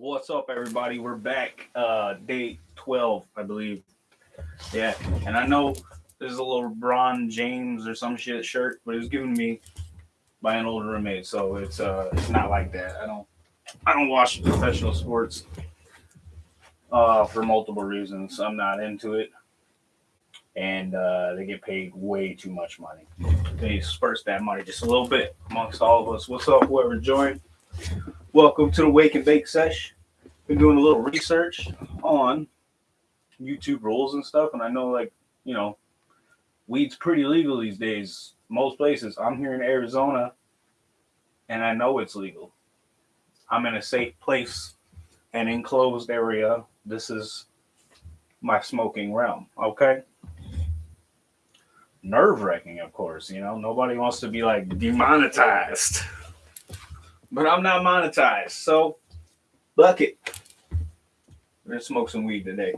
What's up, everybody? We're back. Uh, day 12, I believe. Yeah, and I know this is a little Bron James or some shit shirt, but it was given to me by an old roommate, so it's uh, it's not like that. I don't, I don't watch professional sports. Uh, for multiple reasons, I'm not into it, and uh, they get paid way too much money. They disperse that money just a little bit amongst all of us. What's up, whoever joined? Welcome to the Wake and Bake Sesh. Been doing a little research on YouTube rules and stuff, and I know like you know, weed's pretty legal these days. Most places. I'm here in Arizona, and I know it's legal. I'm in a safe place, an enclosed area. This is my smoking realm. Okay. Nerve wracking, of course. You know, nobody wants to be like demonetized but I'm not monetized. So, bucket. We're gonna smoke some weed today.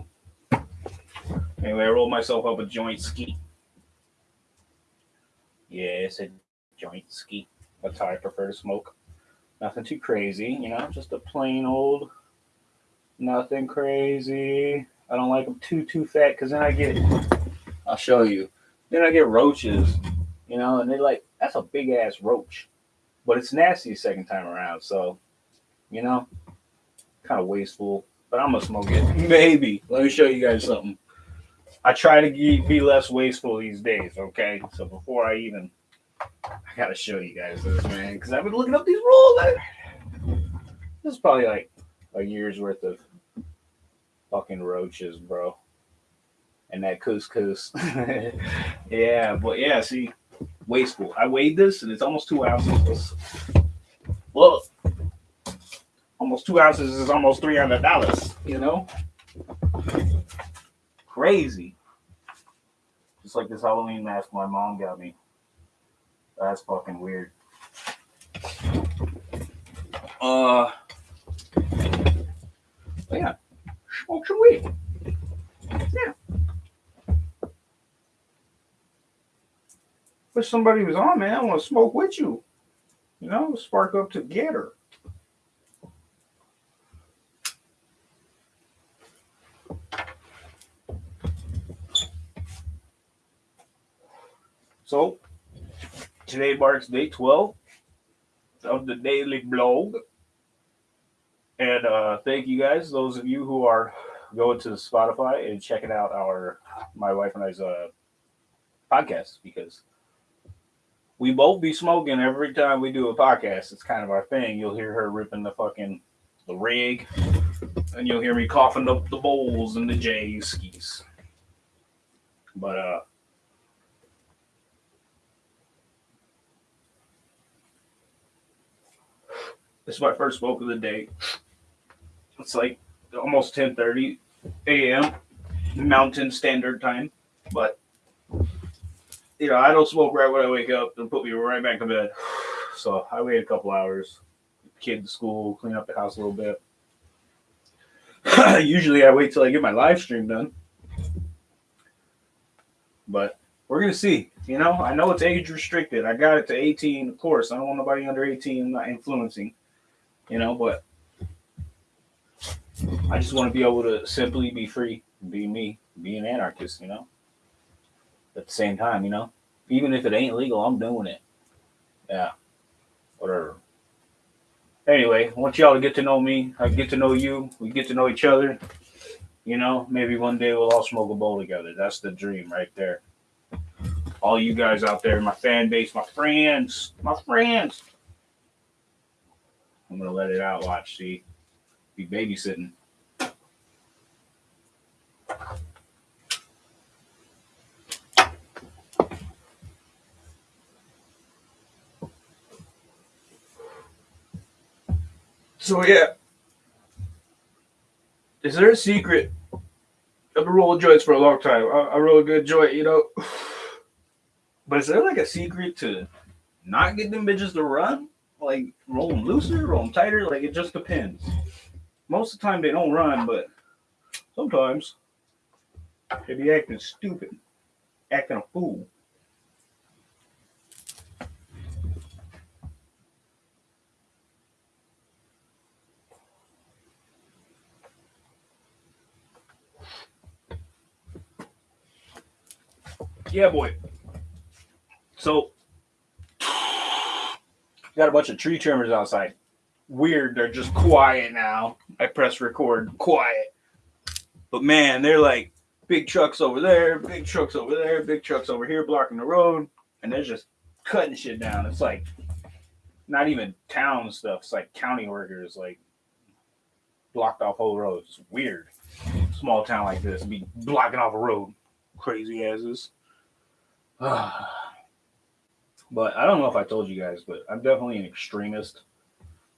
Anyway, I rolled myself up a joint ski. Yeah, it's a joint ski. That's how I prefer to smoke. Nothing too crazy, you know, just a plain old, nothing crazy. I don't like them too, too fat because then I get, I'll show you. Then I get roaches, you know, and they like, that's a big ass roach but it's nasty second time around. So, you know, kind of wasteful. But I'm gonna smoke it. Maybe. Let me show you guys something. I try to be less wasteful these days. Okay, so before I even, I gotta show you guys this, man, because I've been looking up these rules. I, this is probably like a year's worth of fucking roaches, bro. And that couscous. yeah, but yeah, see, wasteful. I weighed this and it's almost two ounces. Well, almost two ounces is almost three hundred dollars. You know, crazy. Just like this Halloween mask my mom got me. That's fucking weird. Uh, yeah, smoke some weed. Wish somebody was on, man. I want to smoke with you. You know, spark up together. So, today marks day 12 of the daily blog. And uh, thank you guys, those of you who are going to Spotify and checking out our, my wife and I's uh, podcast because we both be smoking every time we do a podcast. It's kind of our thing. You'll hear her ripping the fucking the rig, and you'll hear me coughing up the bowls and the J skis. But uh this is my first smoke of the day. It's like almost 10:30 a.m. Mountain Standard Time, but you know, I don't smoke right when I wake up and put me right back to bed. So I wait a couple hours, kid to school, clean up the house a little bit. Usually I wait till I get my live stream done. But we're gonna see. You know, I know it's age restricted. I got it to 18, of course. I don't want nobody under 18 not influencing. You know, but I just want to be able to simply be free, be me, be an anarchist, you know at the same time, you know? Even if it ain't legal, I'm doing it. Yeah. Whatever. Anyway, I want y'all to get to know me. I get to know you. We get to know each other. You know, maybe one day we'll all smoke a bowl together. That's the dream right there. All you guys out there, my fan base, my friends, my friends. I'm gonna let it out. Watch, see, be babysitting. So yeah, is there a secret? I've been rolling joints for a long time. I, I roll a good joint, you know. But is there like a secret to not getting them bitches to run? Like roll them looser, roll them tighter? Like it just depends. Most of the time they don't run, but sometimes they be acting stupid, acting a fool. Yeah, boy. So, got a bunch of tree trimmers outside. Weird, they're just quiet now. I press record, quiet. But man, they're like big trucks over there, big trucks over there, big trucks over here blocking the road, and they're just cutting shit down. It's like not even town stuff. It's like county workers, like blocked off whole roads. It's weird. Small town like this be blocking off a road. Crazy asses. but I don't know if I told you guys, but I'm definitely an extremist,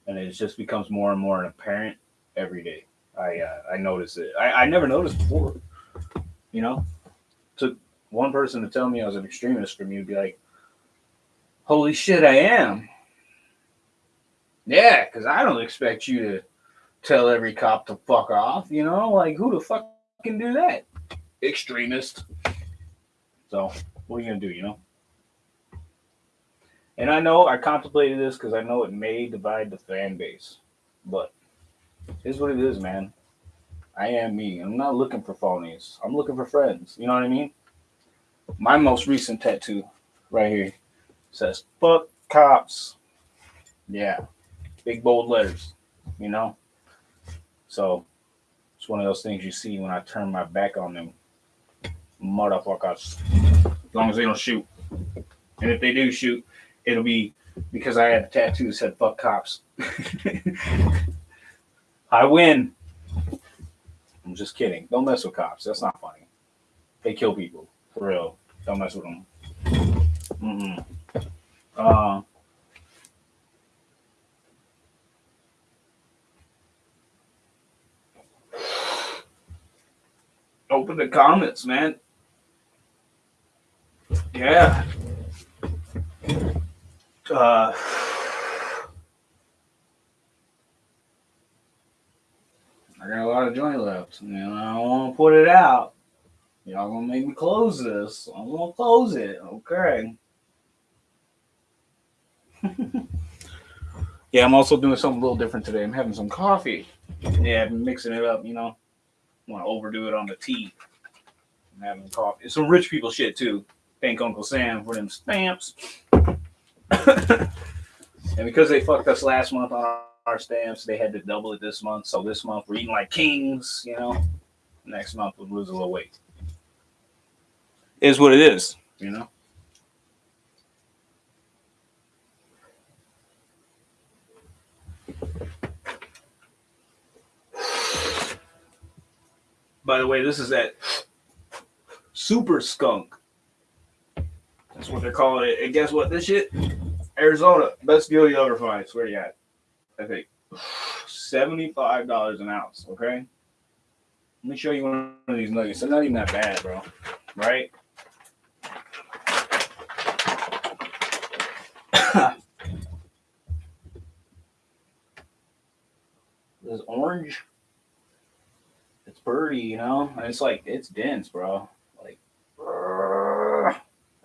and it just becomes more and more apparent every day. I uh, I notice it. I, I never noticed before. You know, took one person to tell me I was an extremist for me to be like, "Holy shit, I am." Yeah, because I don't expect you to tell every cop to fuck off. You know, like who the fuck can do that? Extremist. So what are you gonna do? You know. And I know I contemplated this because I know it may divide the fan base, but it's what it is, man. I am me. I'm not looking for phonies. I'm looking for friends. You know what I mean? My most recent tattoo right here says fuck cops. Yeah. Big bold letters, you know? So it's one of those things you see when I turn my back on them motherfuckers. Long as they don't shoot. And if they do shoot, it'll be because I had a tattoo that said fuck cops. I win. I'm just kidding. Don't mess with cops. That's not funny. They kill people. For real. Don't mess with them. Mm-mm. Uh, open the comments, man. Yeah. Uh, I got a lot of joint left, and I don't want to put it out. Y'all gonna make me close this. I'm gonna close it. Okay. yeah, I'm also doing something a little different today. I'm having some coffee. Yeah, been mixing it up, you know. Want to overdo it on the tea. I'm having coffee. It's some rich people shit too. Thank Uncle Sam for them stamps. and because they fucked us last month on our stamps, they had to double it this month. So this month we're eating like kings, you know. Next month we'll lose a little weight. Is what it is, you know. By the way, this is that super skunk. They're calling it. And guess what? This shit, Arizona, best deal you ever find. Swear to God. I think seventy-five dollars an ounce. Okay. Let me show you one of these nuggets. They're not even that bad, bro. Right? this orange it's pretty, you know. And it's like it's dense, bro.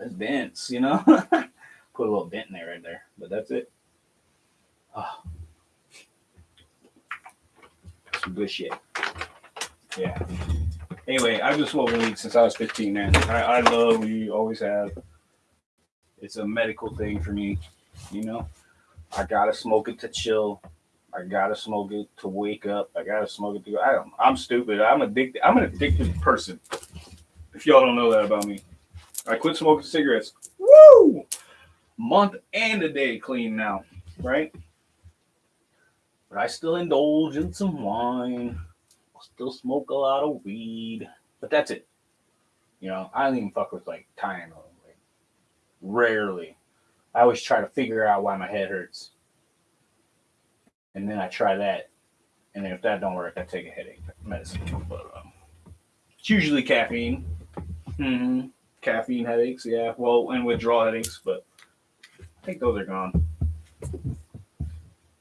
It's dense, you know. Put a little dent in there right there, but that's it. Oh. Some good shit. Yeah. Anyway, I've been smoking weed since I was 15, man. I, I love weed, always have. It's a medical thing for me, you know. I gotta smoke it to chill. I gotta smoke it to wake up. I gotta smoke it to. I. I'm stupid. I'm addicted. I'm an addicted person. If y'all don't know that about me, I quit smoking cigarettes. Woo! Month and a day clean now, right? But I still indulge in some wine. I still smoke a lot of weed. But that's it. You know, I don't even fuck with like Tylenol. Like, rarely. I always try to figure out why my head hurts and then I try that, and then if that don't work, I take a headache medicine. But um, it's usually caffeine. Mm-hmm. Caffeine headaches, yeah. Well, and withdrawal headaches, but I think those are gone.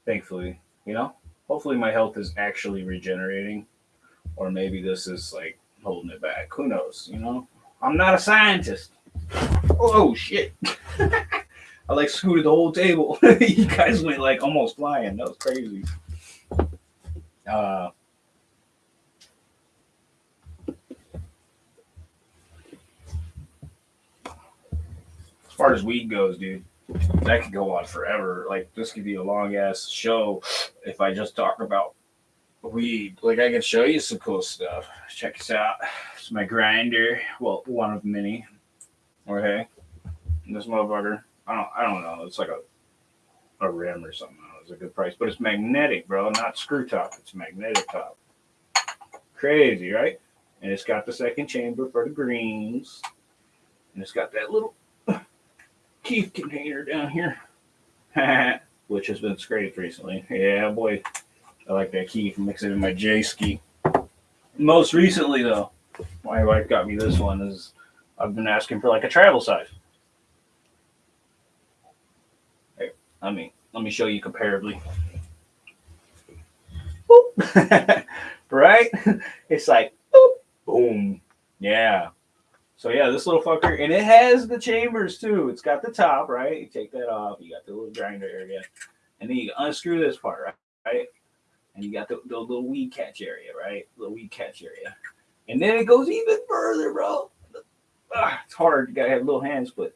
Thankfully, you know. Hopefully, my health is actually regenerating, or maybe this is like holding it back. Who knows? You know, I'm not a scientist. Oh shit. I like scooted the whole table. you guys went like almost flying. That was crazy. Uh, far as weed goes, dude, that could go on forever. Like this could be a long ass show if I just talk about weed. Like I can show you some cool stuff. Check this out. It's my grinder. Well, one of many. Okay. This motherfucker. I don't I don't know. It's like a a rim or something. It's a good price. But it's magnetic, bro, not screw top. It's magnetic top. Crazy, right? And it's got the second chamber for the greens. And it's got that little keef container down here. Which has been scraped recently. Yeah, boy. I like that keef. Mix it in my J ski. Most recently though, my wife got me this one is I've been asking for like a travel size. Hey, let me let me show you comparably. right? It's like boom. Yeah. So yeah, this little fucker, and it has the chambers too. It's got the top, right? You take that off. You got the little grinder area, and then you unscrew this part, right? right? And you got the, the little weed catch area, right? The weed catch area, and then it goes even further, bro. Ah, it's hard. You gotta have little hands, but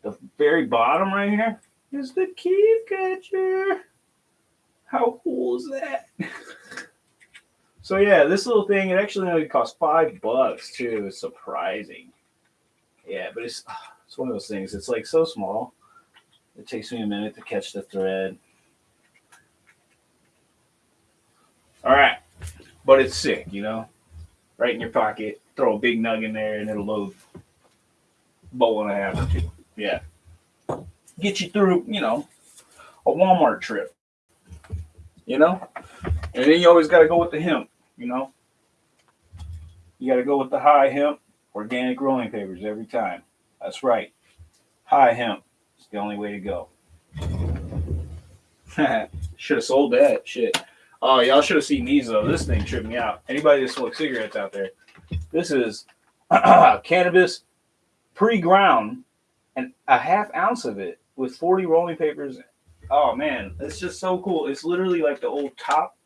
the very bottom right here is the key catcher. How cool is that? so yeah, this little thing, it actually only costs five bucks too. It's surprising. Yeah, but it's ah, it's one of those things. It's like so small. It takes me a minute to catch the thread. All right, but it's sick, you know. Right in your pocket, throw a big nug in there, and it'll load bowl and a half or two. Yeah, get you through, you know, a Walmart trip you know? And then you always got to go with the hemp, you know? You got to go with the high hemp organic rolling papers every time. That's right. High hemp. It's the only way to go. should have sold that shit. Oh, y'all should have seen these though. This thing tripped me out. Anybody that smokes cigarettes out there, this is cannabis pre-ground and a half ounce of it with 40 rolling papers Oh man, it's just so cool. It's literally like the old top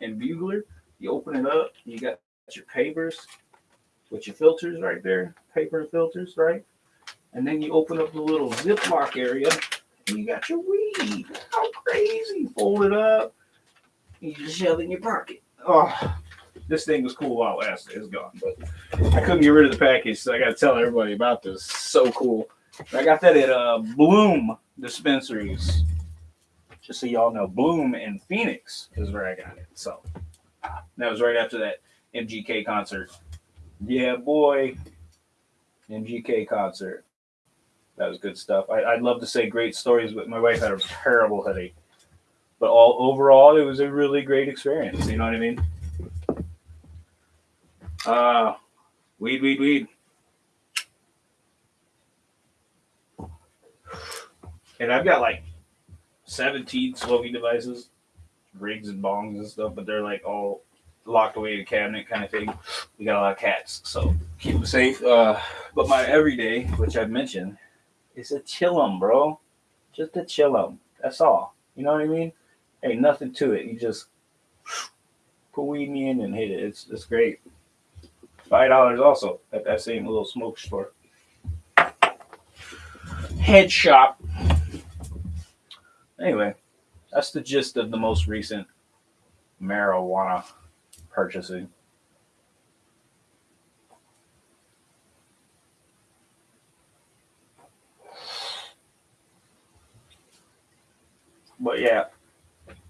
and bugler. You open it up, you got your papers with your filters right there, paper and filters, right? And then you open up the little ziploc area and you got your weed. How crazy. Fold it up. You just shove it in your pocket. Oh, this thing was cool while it lasted. It's gone, but I couldn't get rid of the package, so I got to tell everybody about this. So cool. I got that at uh, Bloom dispensaries just so y'all know, Bloom in Phoenix is where I got it. So that was right after that MGK concert. Yeah, boy. MGK concert. That was good stuff. I, would love to say great stories, but my wife had a terrible headache. But all overall, it was a really great experience. You know what I mean? Uh, weed, weed, weed. And I've got like 17 smoking devices, rigs and bongs and stuff, but they're like all locked away in a cabinet kind of thing. We got a lot of cats, so keep them safe. Uh, but my everyday, which I've mentioned, is a chillum, bro. Just a chillum. That's all. You know what I mean? Ain't nothing to it. You just put weed in and hit it. It's it's great. Five dollars also at that same little smoke store. Head shop Anyway, that's the gist of the most recent marijuana purchasing. But yeah,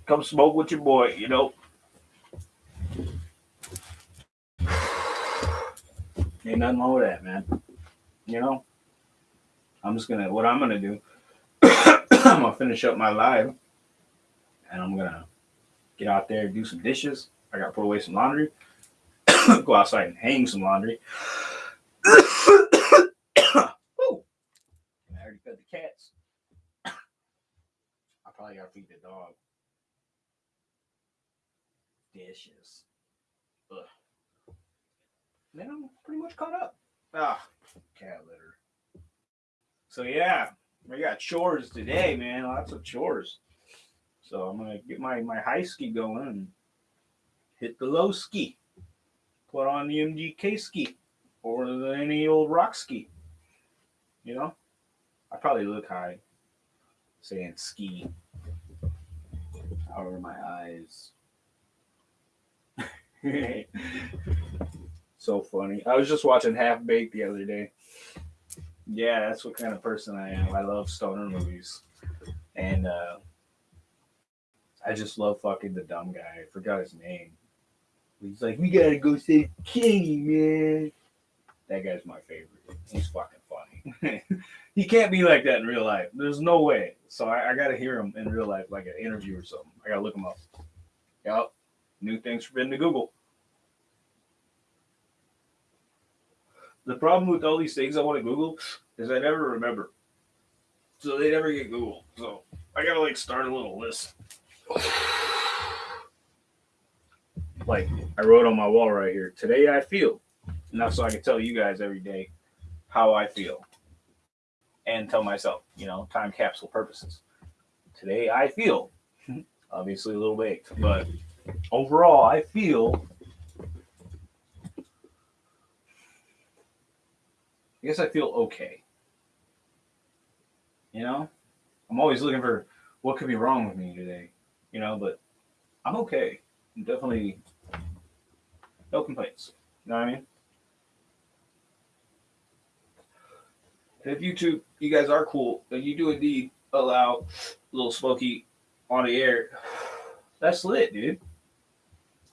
come smoke with your boy, you know. Ain't nothing wrong with that, man. You know, I'm just gonna, what I'm gonna do I'm gonna finish up my live and I'm gonna get out there, do some dishes. I gotta put away some laundry, go outside and hang some laundry. I already fed the cats. I probably gotta feed the dog. Dishes. Ugh. Then I'm pretty much caught up. Ah, cat litter. So yeah, I got chores today, man. Lots of chores. So I'm gonna get my my high ski going and hit the low ski. Put on the MGK ski or any old rock ski. You know, I probably look high saying ski. However, my eyes. so funny. I was just watching Half Baked the other day. Yeah, that's what kind of person I am. I love stoner movies. And uh I just love fucking the dumb guy. I forgot his name. He's like, we gotta go save Kenny, man. That guy's my favorite. He's fucking funny. he can't be like that in real life. There's no way. So I, I gotta hear him in real life, like an interview or something. I gotta look him up. Yep. New things for forbidden to Google. The problem with all these things I want to Google is I never remember. So they never get Googled. So I gotta like start a little list. like I wrote on my wall right here. Today I feel. And that's so I can tell you guys every day how I feel. And tell myself, you know, time capsule purposes. Today I feel. Obviously a little baked, but overall I feel I guess I feel okay. You know? I'm always looking for what could be wrong with me today. You know, but I'm okay. I'm definitely no complaints. You know what I mean? if YouTube, you guys are cool, and you do indeed allow little Smokey on the air, that's lit, dude.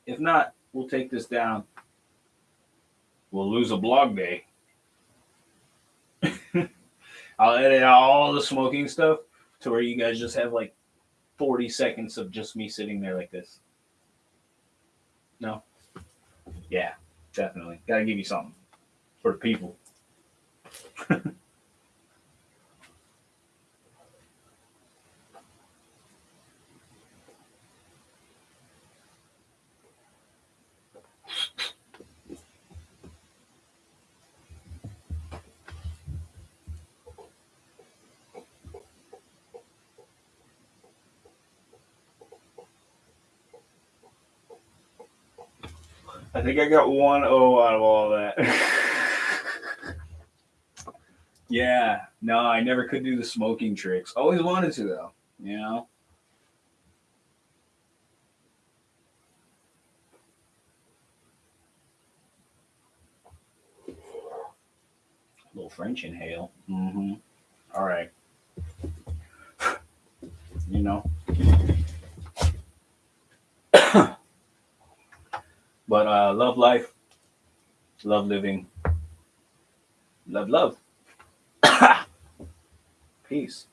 If not, we'll take this down. We'll lose a blog day. I'll edit out all the smoking stuff to where you guys just have like 40 seconds of just me sitting there like this. No? Yeah, definitely. Gotta give you something for the people. think I got one O out of all that. yeah, no, I never could do the smoking tricks. Always wanted to though, you know. Little French inhale. Mm-hmm. All right. you know. But uh, love life, love living, love love. Peace.